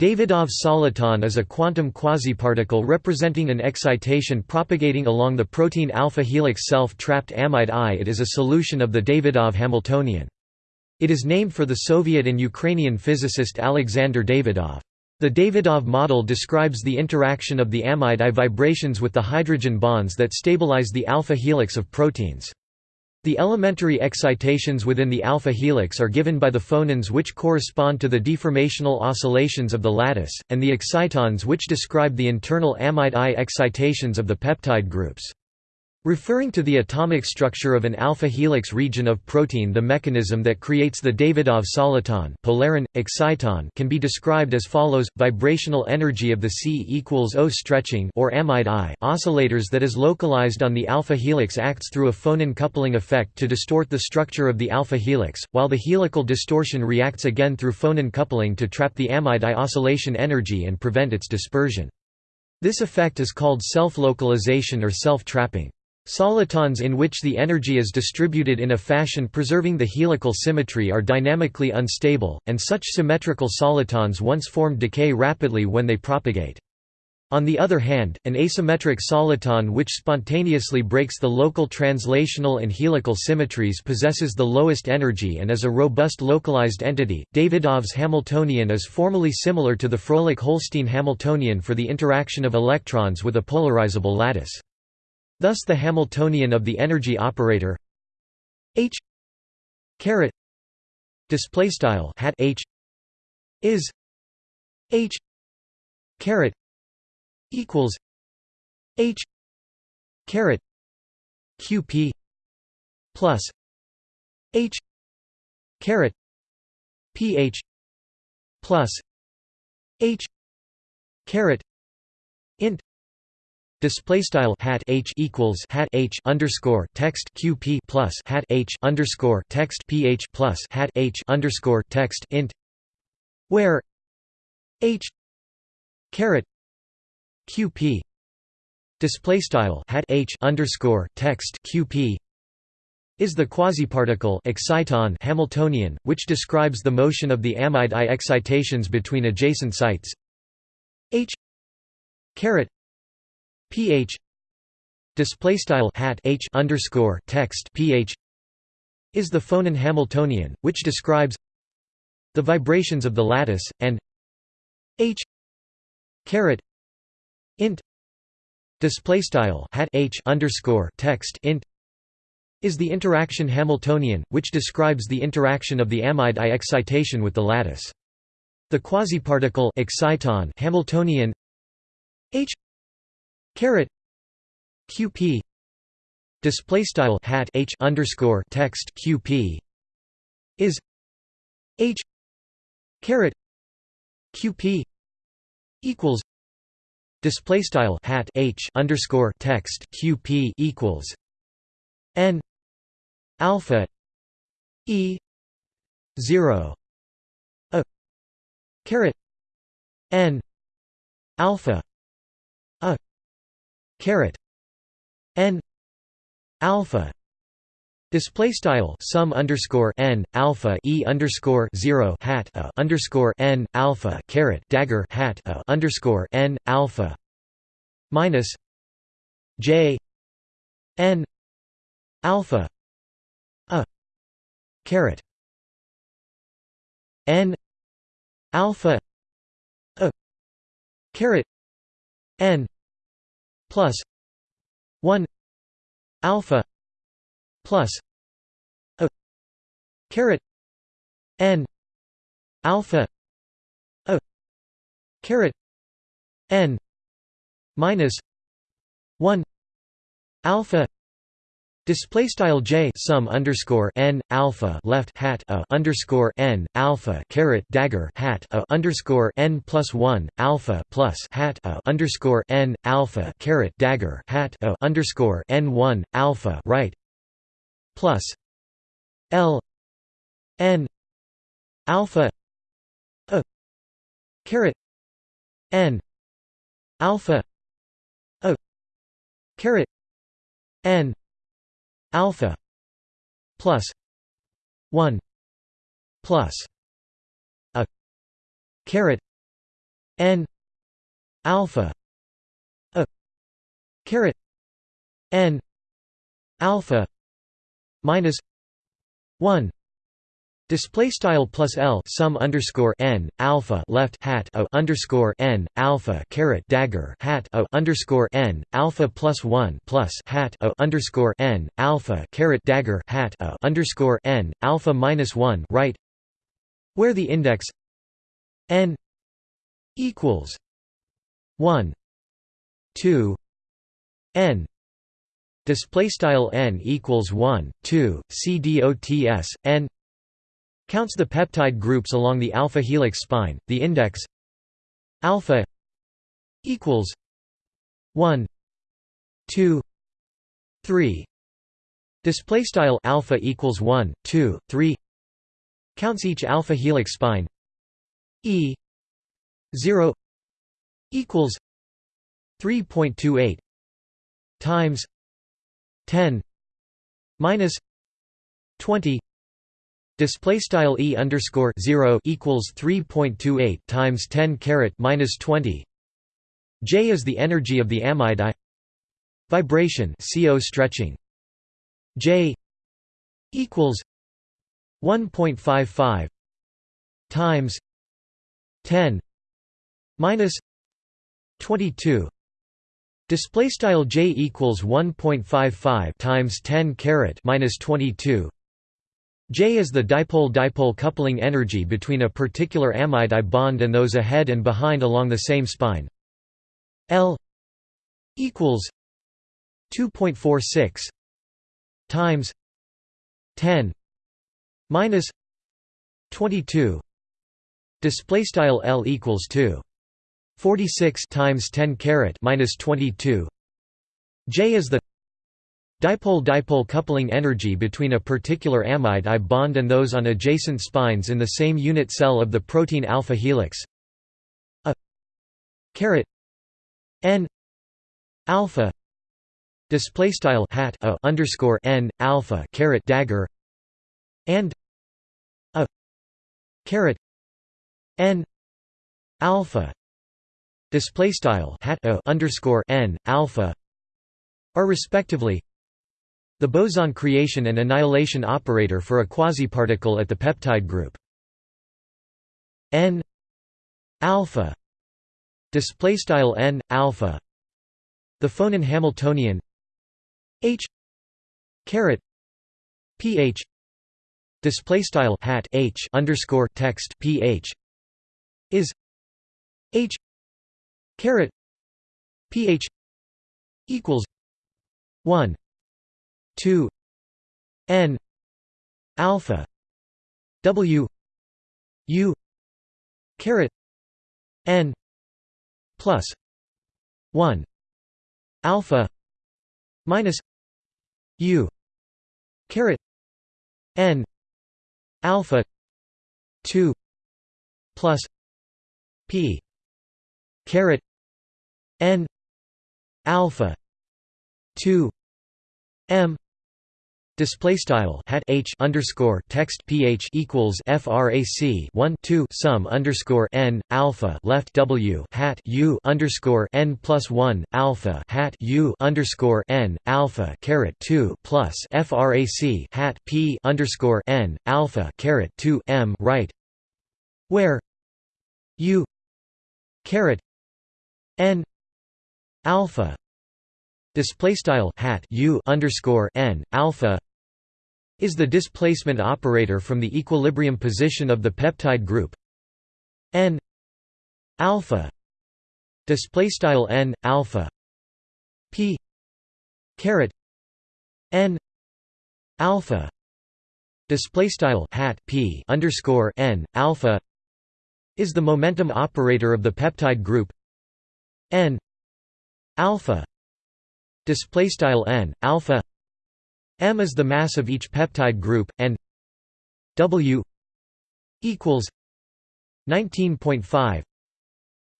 Davydov soliton is a quantum quasiparticle representing an excitation propagating along the protein alpha helix self-trapped amide I. It is a solution of the Davydov Hamiltonian. It is named for the Soviet and Ukrainian physicist Alexander Davydov. The Davydov model describes the interaction of the amide I vibrations with the hydrogen bonds that stabilize the alpha helix of proteins. The elementary excitations within the alpha helix are given by the phonons which correspond to the deformational oscillations of the lattice, and the excitons which describe the internal amide I excitations of the peptide groups. Referring to the atomic structure of an alpha helix region of protein the mechanism that creates the Davydov soliton polaron, exciton can be described as follows, vibrational energy of the C equals O stretching or amide I oscillators that is localized on the alpha helix acts through a phonon coupling effect to distort the structure of the alpha helix, while the helical distortion reacts again through phonon coupling to trap the amide I oscillation energy and prevent its dispersion. This effect is called self-localization or self-trapping. Solitons in which the energy is distributed in a fashion preserving the helical symmetry are dynamically unstable, and such symmetrical solitons once formed decay rapidly when they propagate. On the other hand, an asymmetric soliton which spontaneously breaks the local translational and helical symmetries possesses the lowest energy and is a robust localized entity. Davydov's Hamiltonian is formally similar to the Froelich-Holstein Hamiltonian for the interaction of electrons with a polarizable lattice. Thus the Hamiltonian of the energy operator H caret display style hat H is H caret equals H caret QP plus H caret PH plus H caret int Display style hat h equals hat h underscore text qp plus hat h underscore text ph plus hat h underscore text int, where h caret qp display style hat h underscore text qp is the quasiparticle exciton Hamiltonian, which describes the motion of the amide I excitations between adjacent sites. H caret pH display style hat h underscore text pH is the phonon Hamiltonian, which describes the vibrations of the lattice and h caret int display style hat h underscore text int is the interaction Hamiltonian, which describes the interaction of the amide I excitation with the lattice. The quasiparticle exciton Hamiltonian h caret. Qp display style hat h underscore text qp is. H. Caret. Qp equals. Display style hat h underscore text qp equals. N. Alpha. E. 0 a. Caret. N. Alpha caret n alpha Display style sum underscore n alpha e underscore zero hat a underscore n alpha caret dagger hat a underscore n alpha minus j n alpha a caret n alpha a caret n plus 1 alpha plus a caret n alpha a caret n minus 1 alpha Display style j sum underscore n alpha left hat a underscore n alpha caret dagger hat a underscore n plus one alpha plus hat a underscore n alpha caret dagger hat a underscore n one alpha right plus l n alpha a caret n alpha a caret n alpha plus 1 plus a caret n alpha a caret n alpha minus 1 Display style plus L sum underscore n alpha left hat a underscore n alpha caret dagger hat a underscore n alpha plus one plus hat a underscore n alpha caret dagger hat a underscore n alpha minus one right, where the index n equals one two n. Display style n equals one two c dots n Counts the peptide groups along the alpha helix spine. The index alpha equals 1 2 3 display style alpha equals 1 2 3 counts each alpha helix spine e 0 equals 3.28 times 10 minus 20 Display style e underscore zero equals three point two eight times ten caret minus twenty. J is the energy of the amide I. Vibration CO stretching. J equals one point five five times ten minus twenty two. Display style J equals one point five five times ten caret minus twenty two. J is the dipole-dipole coupling energy between a particular amide I bond and those ahead and behind along the same spine. L equals 2.46 times 10 minus 22 display style L equals 2 46 times 10 caret minus 22 J is the Dipole-dipole coupling energy between a particular amide I bond and those on adjacent spines in the same unit cell of the protein alpha helix. A caret n alpha display style hat a underscore n alpha caret dagger and a caret n alpha display style hat a underscore n alpha are respectively the boson creation and annihilation operator for a quasiparticle at the peptide group. N alpha display style n alpha. The phonon hamiltonian. H caret ph display style hat h underscore text ph is h caret ph equals 1 2 n alpha w u caret n plus 1 alpha minus u caret n alpha 2 plus p caret n alpha 2 m. Display style hat h underscore text ph equals frac 1 2 sum underscore n alpha left w hat u underscore n plus 1 alpha hat u underscore n alpha caret 2 plus frac hat p underscore n alpha caret 2 m right where u caret n alpha display style hat u underscore n alpha is the displacement operator from the equilibrium position of the peptide group n alpha display style n alpha p caret n alpha display style hat p underscore n alpha is the momentum operator of the peptide group n alpha display style n alpha m is the mass of each peptide group and w equals 19.5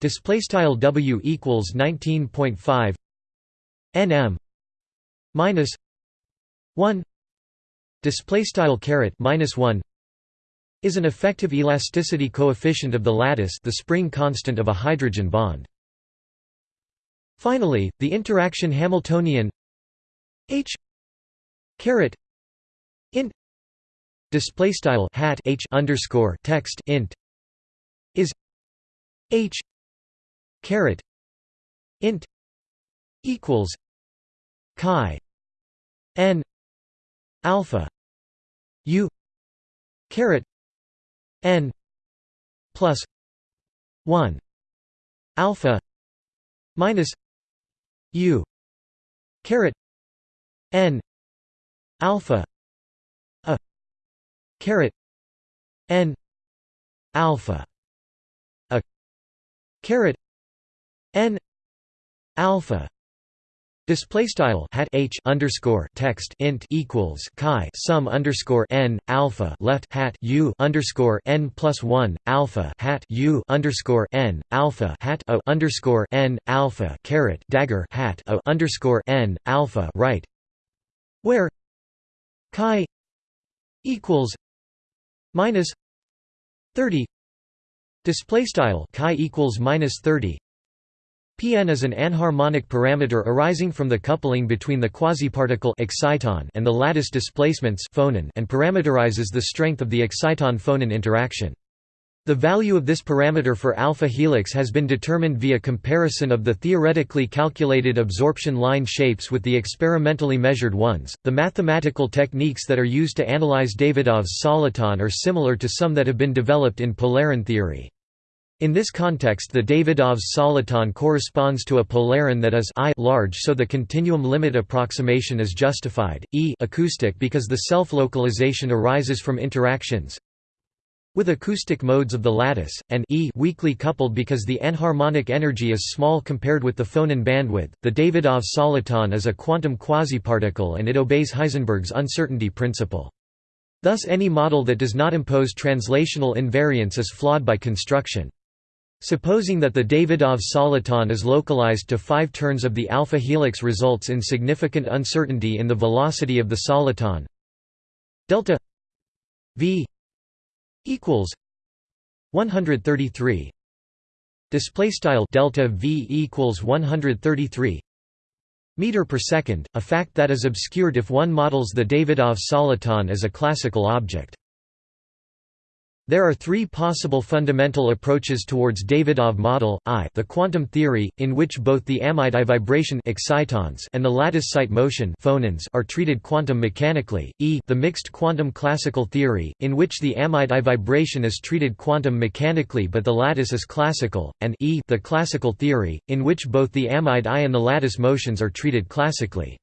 display style w equals 19.5 nm minus 1 display style caret minus 1 is an effective elasticity coefficient of the lattice the spring constant of a hydrogen bond. Finally, the interaction Hamiltonian H caret int display style hat H underscore text int is H caret int equals chi n alpha u caret n plus 1 alpha minus u caret n alpha a caret n alpha a caret n alpha Display style hat h underscore text int equals chi sum underscore n alpha left hat u underscore n plus one alpha hat u underscore n alpha hat o underscore n alpha caret dagger hat o underscore n alpha right, where chi equals minus thirty. Display style chi equals minus thirty. Pn is an anharmonic parameter arising from the coupling between the quasiparticle exciton and the lattice displacements phonon and parameterizes the strength of the exciton-phonon interaction. The value of this parameter for alpha helix has been determined via comparison of the theoretically calculated absorption line shapes with the experimentally measured ones. The mathematical techniques that are used to analyze Davydov's soliton are similar to some that have been developed in polaron theory. In this context the Davydov's soliton corresponds to a polaron that is I large so the continuum limit approximation is justified, e acoustic because the self-localization arises from interactions with acoustic modes of the lattice, and e weakly coupled because the anharmonic energy is small compared with the phonon bandwidth. The Davidov soliton is a quantum quasiparticle and it obeys Heisenberg's uncertainty principle. Thus any model that does not impose translational invariance is flawed by construction. Supposing that the Davydov soliton is localized to five turns of the alpha helix results in significant uncertainty in the velocity of the soliton. Delta v equals 133 display style delta v equals 133 meter per second a fact that is obscured if one models the Davydov soliton as a classical object there are three possible fundamental approaches towards Davydov model, I the quantum theory, in which both the amide I vibration excitons and the lattice site motion phonons are treated quantum mechanically, e the mixed quantum classical theory, in which the amide I vibration is treated quantum mechanically but the lattice is classical, and e the classical theory, in which both the amide I and the lattice motions are treated classically.